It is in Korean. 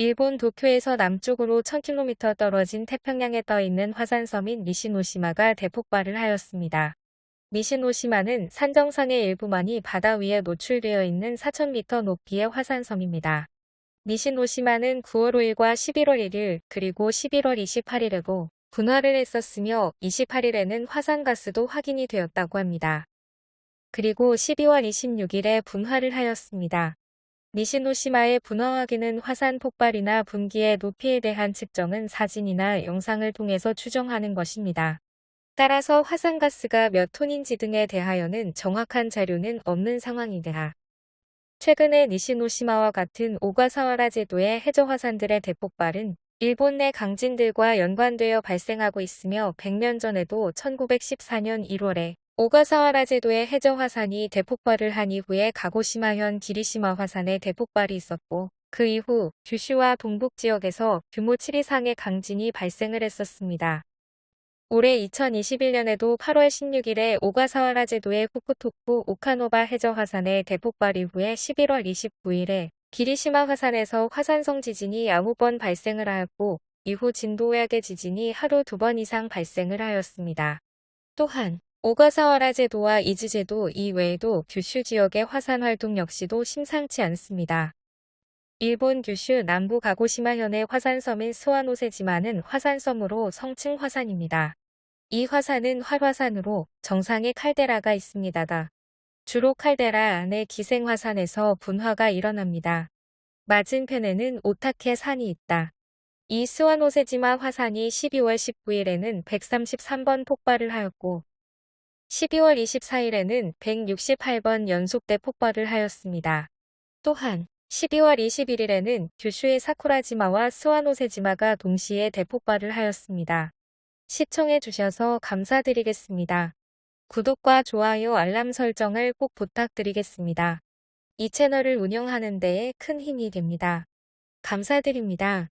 일본 도쿄에서 남쪽으로 1000km 떨어진 태평양에 떠 있는 화산섬인 미시노시마가 대폭발을 하였습니다. 미시노시마는 산 정상의 일부만이 바다 위에 노출되어 있는 4000m 높이의 화산섬입니다. 미시노시마는 9월 5일과 11월 1일 그리고 11월 28일에고 분화를 했었으며 28일에는 화산가스도 확인이 되었다고 합니다. 그리고 12월 26일에 분화를 하였습니다. 니시노시마의 분화 확인은 화산 폭발이나 분기의 높이에 대한 측정은 사진이나 영상을 통해서 추정하는 것입니다. 따라서 화산가스가 몇 톤인지 등에 대하여는 정확한 자료는 없는 상황이다. 최근에 니시노시마와 같은 오가사와라 제도의 해저 화산들의 대폭발은 일본 내 강진들과 연관되어 발생하고 있으며 100년 전에도 1914년 1월에 오가사와라 제도의 해저 화산이 대폭발을 한 이후에 가고시마현 기리시마 화산의 대폭발이 있었고 그 이후 규슈와 동북 지역에서 규모 7 이상의 강진이 발생을 했었습니다. 올해 2021년에도 8월 16일에 오가사와라 제도의 후쿠토쿠 오카노바 해저 화산의 대폭발 이후에 11월 29일에 기리시마 화산에서 화산성 지진이 9번 발생을 하였고 이후 진도약의 지진이 하루 두 번 이상 발생을 하였습니다. 또한 오가사와라 제도와 이즈 제도 이외에도 규슈 지역의 화산 활동 역시도 심상치 않습니다. 일본 규슈 남부 가고시마현의 화산섬인 스와노세지마는 화산섬으로 성층 화산입니다. 이 화산은 활화산으로 정상에 칼데라가 있습니다. 주로 칼데라 안에 기생화산에서 분화가 일어납니다. 맞은편에는 오타케 산이 있다. 이 스와노세지마 화산이 12월 19일에는 133번 폭발을 하였고 12월 24일에는 168번 연속대 폭발을 하였습니다. 또한 12월 21일에는 규슈의 사쿠라지마와 스와노세지마가 동시에 대폭발을 하였습니다. 시청해 주셔서 감사드리겠습니다. 구독과 좋아요 알람 설정을 꼭 부탁드리겠습니다. 이 채널을 운영하는 데에 큰 힘이 됩니다. 감사드립니다.